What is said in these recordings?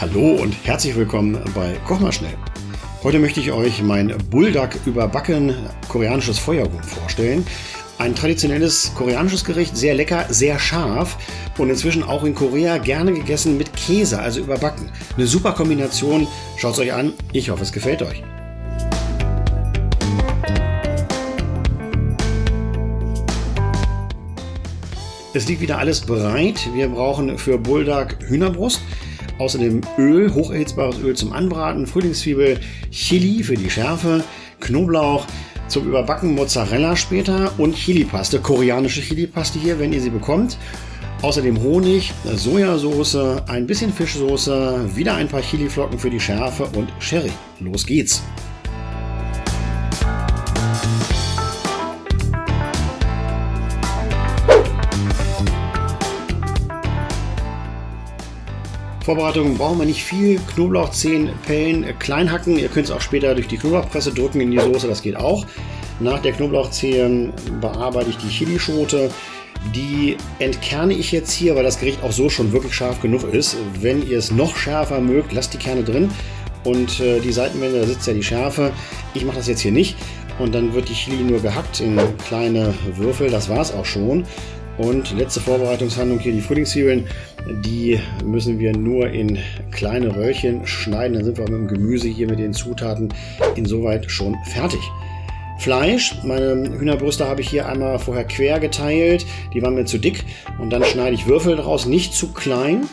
Hallo und herzlich willkommen bei Koch mal schnell. Heute möchte ich euch mein Bulldog überbacken koreanisches Feuerhuhn vorstellen. Ein traditionelles koreanisches Gericht, sehr lecker, sehr scharf und inzwischen auch in Korea gerne gegessen mit Käse, also überbacken. Eine super Kombination, schaut es euch an, ich hoffe es gefällt euch. Es liegt wieder alles bereit. Wir brauchen für Bulldog Hühnerbrust, außerdem Öl, hocherhitzbares Öl zum Anbraten, Frühlingszwiebel, Chili für die Schärfe, Knoblauch zum Überbacken, Mozzarella später und Chilipaste, koreanische Chilipaste hier, wenn ihr sie bekommt. Außerdem Honig, Sojasauce, ein bisschen Fischsoße, wieder ein paar Chiliflocken für die Schärfe und Sherry. Los geht's! Vorbereitung brauchen wir nicht viel. Knoblauchzehen, Pellen, äh, klein hacken. Ihr könnt es auch später durch die Knoblauchpresse drücken in die Soße, das geht auch. Nach der Knoblauchzehen bearbeite ich die Chilischote. Die entkerne ich jetzt hier, weil das Gericht auch so schon wirklich scharf genug ist. Wenn ihr es noch schärfer mögt, lasst die Kerne drin. Und äh, die Seitenwände, da sitzt ja die Schärfe. Ich mache das jetzt hier nicht. Und dann wird die Chili nur gehackt in kleine Würfel. Das war es auch schon. Und letzte Vorbereitungshandlung hier die Frühlingszwiebeln. Die müssen wir nur in kleine Röhrchen schneiden. Dann sind wir mit dem Gemüse hier mit den Zutaten insoweit schon fertig. Fleisch, meine Hühnerbrüste habe ich hier einmal vorher quer geteilt. Die waren mir zu dick. Und dann schneide ich Würfel daraus, nicht zu klein.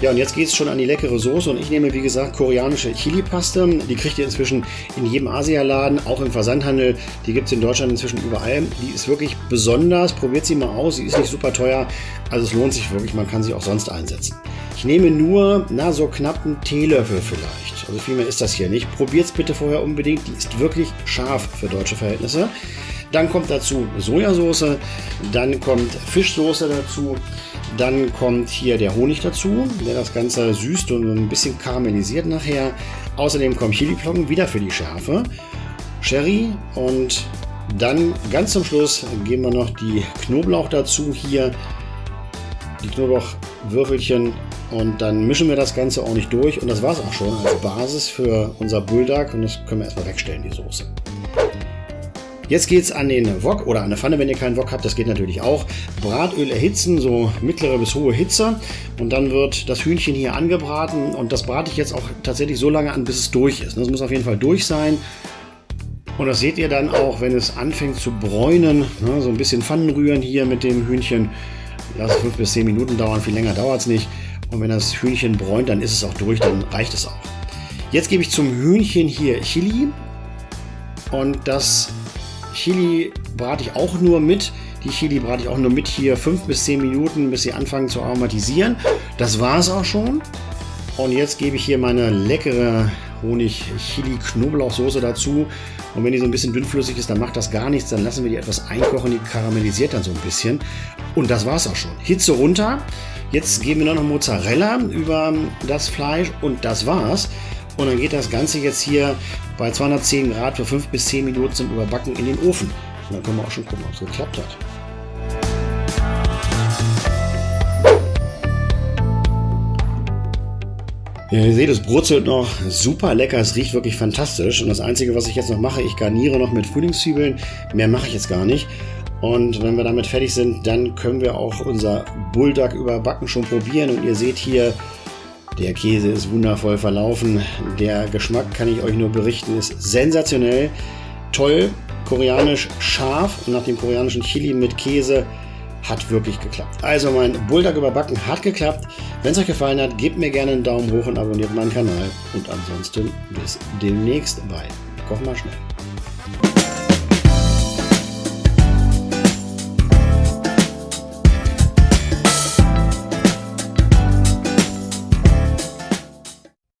Ja, und jetzt geht es schon an die leckere Soße und ich nehme, wie gesagt, koreanische Chili-Paste. Die kriegt ihr inzwischen in jedem Asialaden, auch im Versandhandel. Die gibt es in Deutschland inzwischen überall. Die ist wirklich besonders. Probiert sie mal aus. Sie ist nicht super teuer. Also es lohnt sich wirklich. Man kann sie auch sonst einsetzen. Ich nehme nur, na, so knapp einen Teelöffel vielleicht. Also viel mehr ist das hier nicht. Probiert es bitte vorher unbedingt. Die ist wirklich scharf für deutsche Verhältnisse. Dann kommt dazu Sojasauce, dann kommt Fischsoße dazu, dann kommt hier der Honig dazu, der das Ganze süßt und ein bisschen karamellisiert nachher. Außerdem kommen Chiliflocken wieder für die Schärfe, Sherry und dann ganz zum Schluss geben wir noch die Knoblauch dazu hier, die Knoblauchwürfelchen und dann mischen wir das Ganze ordentlich durch und das war es auch schon als Basis für unser Bulldog und das können wir erstmal wegstellen, die Soße. Jetzt geht es an den Wok oder an der Pfanne, wenn ihr keinen Wok habt, das geht natürlich auch. Bratöl erhitzen, so mittlere bis hohe Hitze. Und dann wird das Hühnchen hier angebraten. Und das brate ich jetzt auch tatsächlich so lange an, bis es durch ist. Das muss auf jeden Fall durch sein. Und das seht ihr dann auch, wenn es anfängt zu bräunen. Ne, so ein bisschen Pfannen rühren hier mit dem Hühnchen. Lass es 5 bis 10 Minuten dauern, viel länger dauert es nicht. Und wenn das Hühnchen bräunt, dann ist es auch durch, dann reicht es auch. Jetzt gebe ich zum Hühnchen hier Chili. Und das Chili brate ich auch nur mit. Die Chili brate ich auch nur mit hier 5 bis 10 Minuten, bis sie anfangen zu aromatisieren. Das war es auch schon. Und jetzt gebe ich hier meine leckere Honig-Chili-Knoblauchsoße dazu. Und wenn die so ein bisschen dünnflüssig ist, dann macht das gar nichts. Dann lassen wir die etwas einkochen. Die karamellisiert dann so ein bisschen. Und das war es auch schon. Hitze runter. Jetzt geben wir noch Mozzarella über das Fleisch und das war's. Und dann geht das Ganze jetzt hier bei 210 Grad für 5 bis 10 Minuten zum Überbacken in den Ofen. Und dann können wir auch schon gucken, ob es geklappt hat. Ja, ihr seht, es brutzelt noch super lecker, es riecht wirklich fantastisch. Und das Einzige, was ich jetzt noch mache, ich garniere noch mit Frühlingszwiebeln. Mehr mache ich jetzt gar nicht. Und wenn wir damit fertig sind, dann können wir auch unser Bulldog überbacken schon probieren. Und ihr seht hier, der Käse ist wundervoll verlaufen. Der Geschmack, kann ich euch nur berichten, ist sensationell. Toll, koreanisch scharf und nach dem koreanischen Chili mit Käse hat wirklich geklappt. Also mein Bulldog überbacken hat geklappt. Wenn es euch gefallen hat, gebt mir gerne einen Daumen hoch und abonniert meinen Kanal. Und ansonsten bis demnächst bei Koch mal schnell.